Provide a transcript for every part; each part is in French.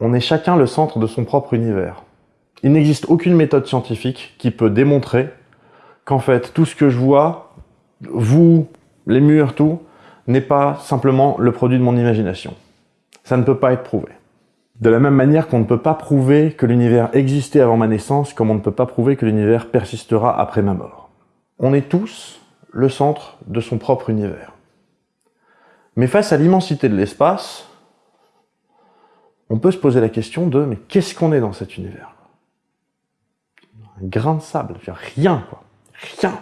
On est chacun le centre de son propre univers. Il n'existe aucune méthode scientifique qui peut démontrer qu'en fait, tout ce que je vois, vous, les murs, tout, n'est pas simplement le produit de mon imagination. Ça ne peut pas être prouvé. De la même manière qu'on ne peut pas prouver que l'univers existait avant ma naissance, comme on ne peut pas prouver que l'univers persistera après ma mort. On est tous le centre de son propre univers. Mais face à l'immensité de l'espace, on peut se poser la question de mais qu'est-ce qu'on est dans cet univers? Un grain de sable, rien quoi, rien.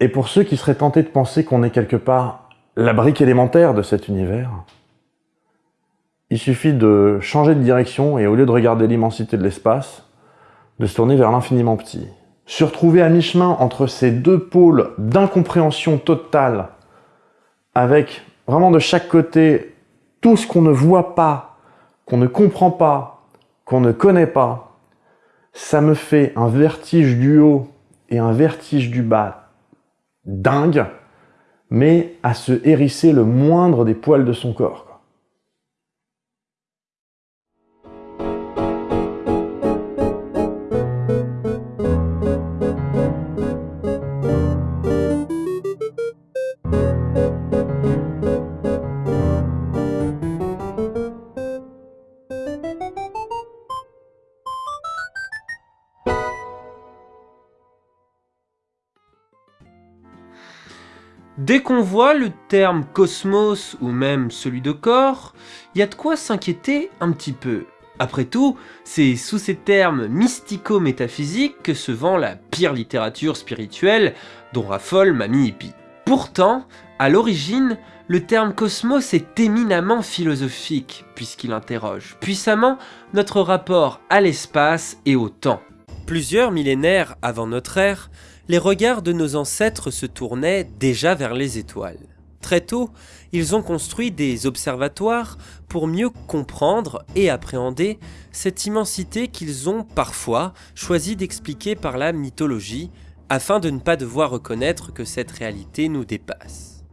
Et pour ceux qui seraient tentés de penser qu'on est quelque part la brique élémentaire de cet univers, il suffit de changer de direction et au lieu de regarder l'immensité de l'espace, de se tourner vers l'infiniment petit. Se retrouver à mi-chemin entre ces deux pôles d'incompréhension totale, avec vraiment de chaque côté tout ce qu'on ne voit pas, qu'on ne comprend pas, qu'on ne connaît pas, ça me fait un vertige du haut et un vertige du bas dingue, mais à se hérisser le moindre des poils de son corps. Dès qu'on voit le terme cosmos ou même celui de corps, il y a de quoi s'inquiéter un petit peu. Après tout, c'est sous ces termes mystico-métaphysiques que se vend la pire littérature spirituelle dont raffole Mamie Hippie. Pourtant, à l'origine, le terme cosmos est éminemment philosophique, puisqu'il interroge puissamment notre rapport à l'espace et au temps. Plusieurs millénaires avant notre ère, les regards de nos ancêtres se tournaient déjà vers les étoiles. Très tôt, ils ont construit des observatoires pour mieux comprendre et appréhender cette immensité qu'ils ont parfois choisi d'expliquer par la mythologie, afin de ne pas devoir reconnaître que cette réalité nous dépasse.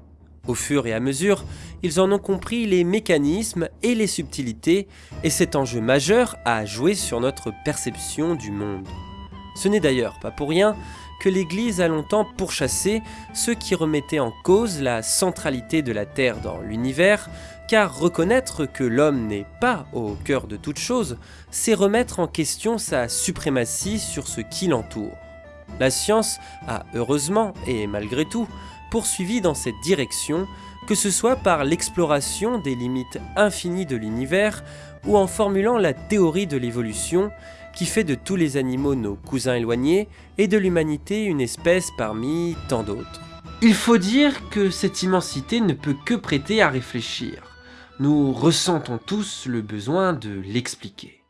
Au fur et à mesure, ils en ont compris les mécanismes et les subtilités, et cet enjeu majeur a joué sur notre perception du monde. Ce n'est d'ailleurs pas pour rien que l'Église a longtemps pourchassé ceux qui remettaient en cause la centralité de la Terre dans l'univers, car reconnaître que l'homme n'est pas au cœur de toute chose, c'est remettre en question sa suprématie sur ce qui l'entoure. La science a heureusement, et malgré tout, poursuivi dans cette direction, que ce soit par l'exploration des limites infinies de l'univers ou en formulant la théorie de l'évolution qui fait de tous les animaux nos cousins éloignés et de l'humanité une espèce parmi tant d'autres. Il faut dire que cette immensité ne peut que prêter à réfléchir. Nous ressentons tous le besoin de l'expliquer.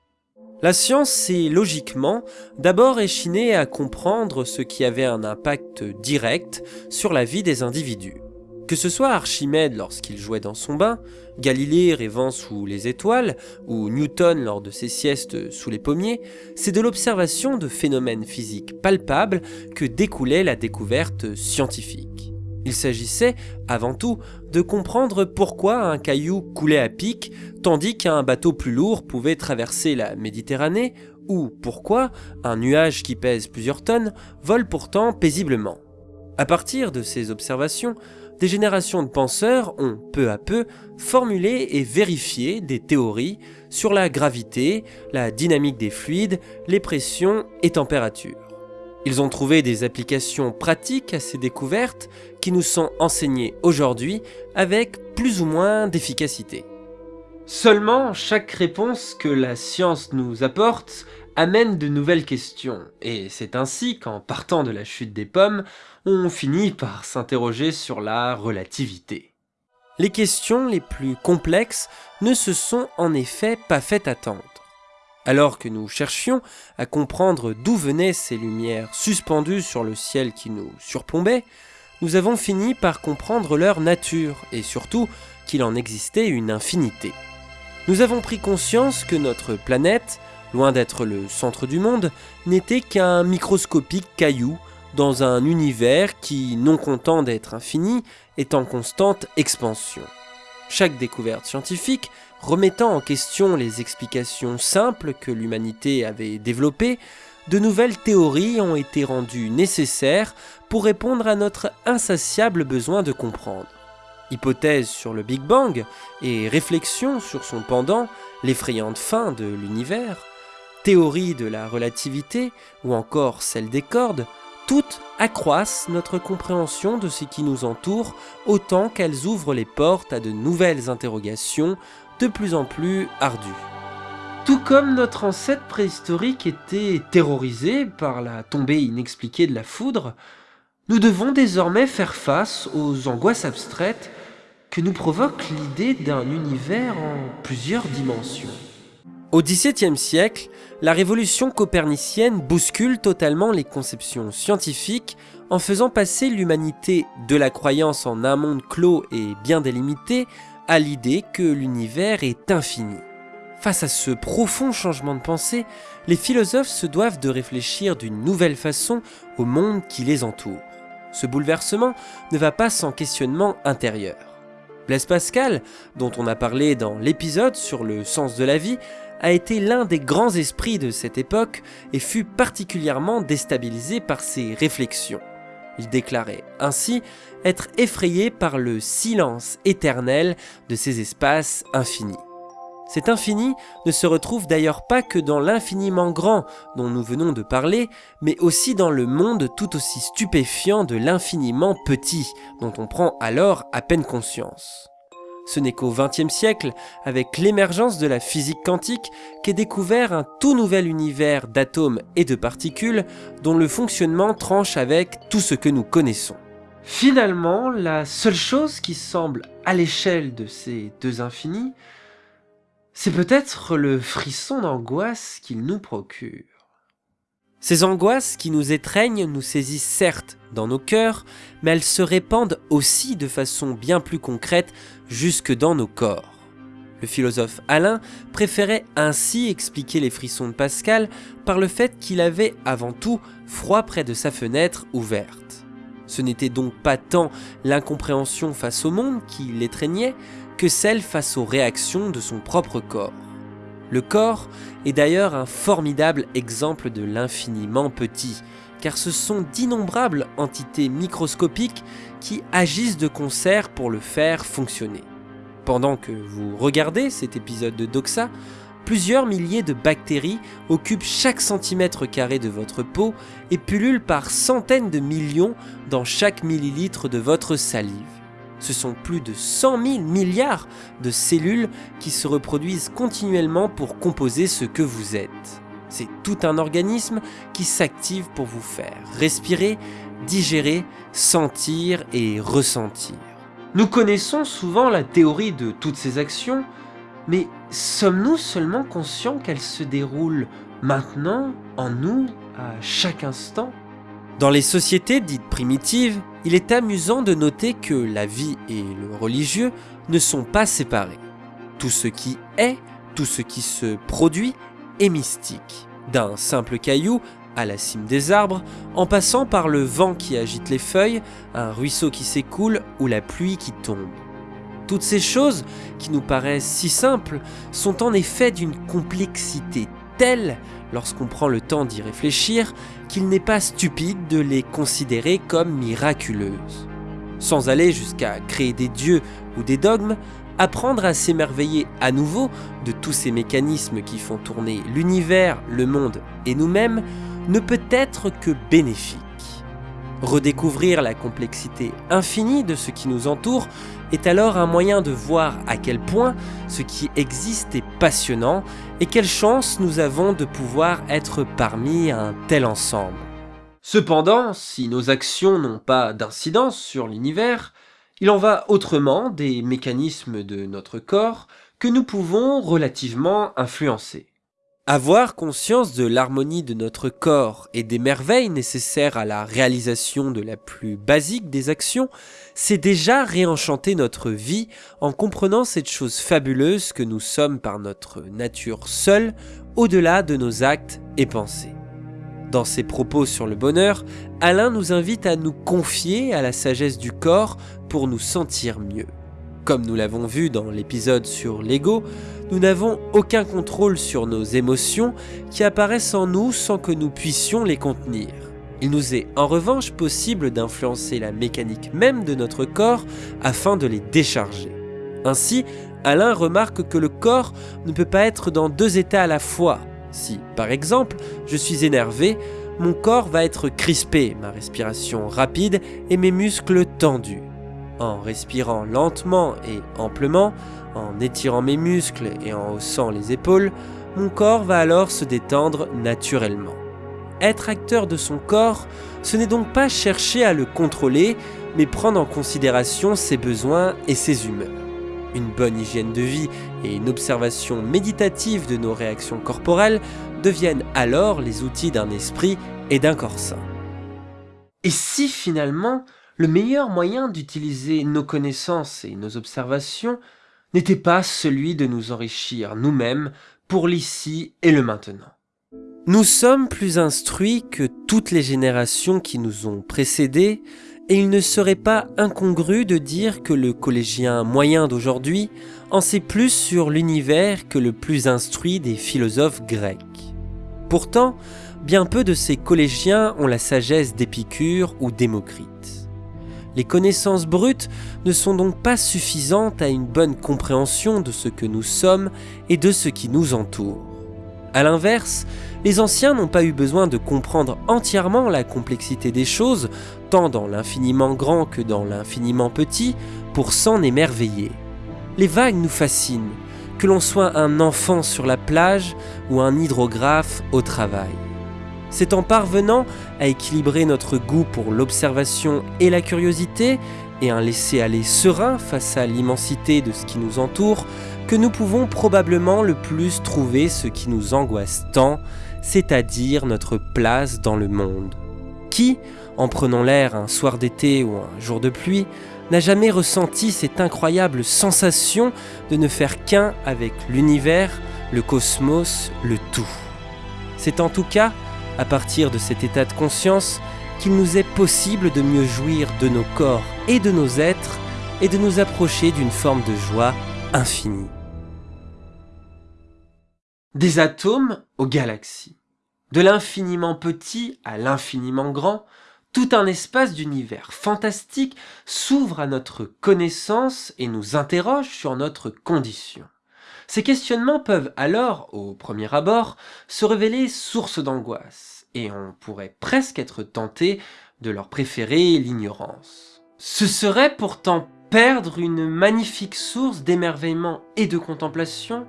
La science s'est logiquement d'abord échinée à comprendre ce qui avait un impact direct sur la vie des individus. Que ce soit Archimède lorsqu'il jouait dans son bain, Galilée rêvant sous les étoiles, ou Newton lors de ses siestes sous les pommiers, c'est de l'observation de phénomènes physiques palpables que découlait la découverte scientifique. Il s'agissait, avant tout, de comprendre pourquoi un caillou coulait à pic, tandis qu'un bateau plus lourd pouvait traverser la Méditerranée, ou pourquoi un nuage qui pèse plusieurs tonnes vole pourtant paisiblement. À partir de ces observations, des générations de penseurs ont peu à peu formulé et vérifié des théories sur la gravité, la dynamique des fluides, les pressions et températures. Ils ont trouvé des applications pratiques à ces découvertes qui nous sont enseignées aujourd'hui avec plus ou moins d'efficacité. Seulement, chaque réponse que la science nous apporte amène de nouvelles questions, et c'est ainsi qu'en partant de la chute des pommes, on finit par s'interroger sur la relativité. Les questions les plus complexes ne se sont en effet pas fait attendre. Alors que nous cherchions à comprendre d'où venaient ces lumières suspendues sur le ciel qui nous surplombait, nous avons fini par comprendre leur nature et surtout qu'il en existait une infinité. Nous avons pris conscience que notre planète, loin d'être le centre du monde, n'était qu'un microscopique caillou dans un univers qui, non content d'être infini, est en constante expansion. Chaque découverte scientifique Remettant en question les explications simples que l'humanité avait développées, de nouvelles théories ont été rendues nécessaires pour répondre à notre insatiable besoin de comprendre. Hypothèses sur le Big Bang et réflexions sur son pendant, l'effrayante fin de l'univers, théorie de la relativité ou encore celle des cordes, toutes accroissent notre compréhension de ce qui nous entoure autant qu'elles ouvrent les portes à de nouvelles interrogations de plus en plus ardues. Tout comme notre ancêtre préhistorique était terrorisé par la tombée inexpliquée de la foudre, nous devons désormais faire face aux angoisses abstraites que nous provoque l'idée d'un univers en plusieurs dimensions. Au XVIIe siècle, la révolution copernicienne bouscule totalement les conceptions scientifiques en faisant passer l'humanité de la croyance en un monde clos et bien délimité à l'idée que l'univers est infini. Face à ce profond changement de pensée, les philosophes se doivent de réfléchir d'une nouvelle façon au monde qui les entoure. Ce bouleversement ne va pas sans questionnement intérieur. Blaise Pascal, dont on a parlé dans l'épisode sur le sens de la vie, a été l'un des grands esprits de cette époque et fut particulièrement déstabilisé par ses réflexions. Il déclarait ainsi être effrayé par le silence éternel de ces espaces infinis. Cet infini ne se retrouve d'ailleurs pas que dans l'infiniment grand dont nous venons de parler, mais aussi dans le monde tout aussi stupéfiant de l'infiniment petit dont on prend alors à peine conscience. Ce n'est qu'au XXe siècle, avec l'émergence de la physique quantique, qu'est découvert un tout nouvel univers d'atomes et de particules dont le fonctionnement tranche avec tout ce que nous connaissons. Finalement, la seule chose qui semble à l'échelle de ces deux infinis c'est peut-être le frisson d'angoisse qu'il nous procure. Ces angoisses qui nous étreignent nous saisissent certes dans nos cœurs, mais elles se répandent aussi de façon bien plus concrète jusque dans nos corps. Le philosophe Alain préférait ainsi expliquer les frissons de Pascal par le fait qu'il avait avant tout froid près de sa fenêtre ouverte. Ce n'était donc pas tant l'incompréhension face au monde qui l'étreignait, que celle face aux réactions de son propre corps. Le corps est d'ailleurs un formidable exemple de l'infiniment petit, car ce sont d'innombrables entités microscopiques qui agissent de concert pour le faire fonctionner. Pendant que vous regardez cet épisode de Doxa, plusieurs milliers de bactéries occupent chaque centimètre carré de votre peau et pullulent par centaines de millions dans chaque millilitre de votre salive ce sont plus de 100 000 milliards de cellules qui se reproduisent continuellement pour composer ce que vous êtes. C'est tout un organisme qui s'active pour vous faire respirer, digérer, sentir et ressentir. Nous connaissons souvent la théorie de toutes ces actions, mais sommes-nous seulement conscients qu'elles se déroulent maintenant, en nous, à chaque instant? Dans les sociétés dites primitives, il est amusant de noter que la vie et le religieux ne sont pas séparés. Tout ce qui est, tout ce qui se produit est mystique. D'un simple caillou à la cime des arbres, en passant par le vent qui agite les feuilles, un ruisseau qui s'écoule ou la pluie qui tombe. Toutes ces choses, qui nous paraissent si simples, sont en effet d'une complexité telle lorsqu'on prend le temps d'y réfléchir, qu'il n'est pas stupide de les considérer comme miraculeuses. Sans aller jusqu'à créer des dieux ou des dogmes, apprendre à s'émerveiller à nouveau de tous ces mécanismes qui font tourner l'univers, le monde et nous-mêmes ne peut être que bénéfique. Redécouvrir la complexité infinie de ce qui nous entoure est alors un moyen de voir à quel point ce qui existe est passionnant et quelle chance nous avons de pouvoir être parmi un tel ensemble. Cependant, si nos actions n'ont pas d'incidence sur l'univers, il en va autrement des mécanismes de notre corps que nous pouvons relativement influencer. Avoir conscience de l'harmonie de notre corps et des merveilles nécessaires à la réalisation de la plus basique des actions, c'est déjà réenchanter notre vie en comprenant cette chose fabuleuse que nous sommes par notre nature seule, au-delà de nos actes et pensées. Dans ses propos sur le bonheur, Alain nous invite à nous confier à la sagesse du corps pour nous sentir mieux. Comme nous l'avons vu dans l'épisode sur l'ego, nous n'avons aucun contrôle sur nos émotions qui apparaissent en nous sans que nous puissions les contenir. Il nous est en revanche possible d'influencer la mécanique même de notre corps afin de les décharger. Ainsi, Alain remarque que le corps ne peut pas être dans deux états à la fois. Si, par exemple, je suis énervé, mon corps va être crispé, ma respiration rapide et mes muscles tendus. En respirant lentement et amplement, en étirant mes muscles et en haussant les épaules, mon corps va alors se détendre naturellement. Être acteur de son corps, ce n'est donc pas chercher à le contrôler, mais prendre en considération ses besoins et ses humeurs. Une bonne hygiène de vie et une observation méditative de nos réactions corporelles deviennent alors les outils d'un esprit et d'un corps sain. Et si finalement, le meilleur moyen d'utiliser nos connaissances et nos observations n'était pas celui de nous enrichir nous-mêmes pour l'ici et le maintenant Nous sommes plus instruits que toutes les générations qui nous ont précédés et il ne serait pas incongru de dire que le collégien moyen d'aujourd'hui en sait plus sur l'univers que le plus instruit des philosophes grecs. Pourtant, bien peu de ces collégiens ont la sagesse d'Épicure ou Démocrite. Les connaissances brutes ne sont donc pas suffisantes à une bonne compréhension de ce que nous sommes et de ce qui nous entoure. A l'inverse, les anciens n'ont pas eu besoin de comprendre entièrement la complexité des choses, tant dans l'infiniment grand que dans l'infiniment petit, pour s'en émerveiller. Les vagues nous fascinent, que l'on soit un enfant sur la plage ou un hydrographe au travail. C'est en parvenant à équilibrer notre goût pour l'observation et la curiosité, et un laisser-aller serein face à l'immensité de ce qui nous entoure, que nous pouvons probablement le plus trouver ce qui nous angoisse tant, c'est-à-dire notre place dans le monde. Qui, en prenant l'air un soir d'été ou un jour de pluie, n'a jamais ressenti cette incroyable sensation de ne faire qu'un avec l'univers, le cosmos, le tout C'est en tout cas, à partir de cet état de conscience, qu'il nous est possible de mieux jouir de nos corps et de nos êtres et de nous approcher d'une forme de joie infinie des atomes aux galaxies. De l'infiniment petit à l'infiniment grand, tout un espace d'univers fantastique s'ouvre à notre connaissance et nous interroge sur notre condition. Ces questionnements peuvent alors, au premier abord, se révéler source d'angoisse, et on pourrait presque être tenté de leur préférer l'ignorance. Ce serait pourtant perdre une magnifique source d'émerveillement et de contemplation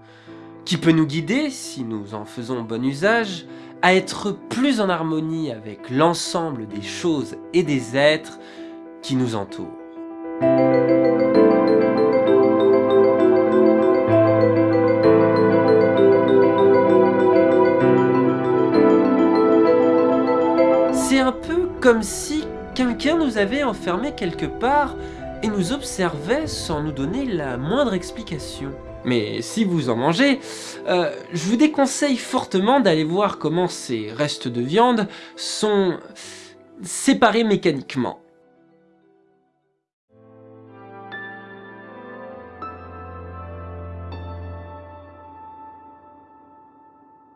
qui peut nous guider, si nous en faisons bon usage, à être plus en harmonie avec l'ensemble des choses et des êtres qui nous entourent. Comme si quelqu'un nous avait enfermés quelque part et nous observait sans nous donner la moindre explication. Mais si vous en mangez, euh, je vous déconseille fortement d'aller voir comment ces restes de viande sont séparés mécaniquement.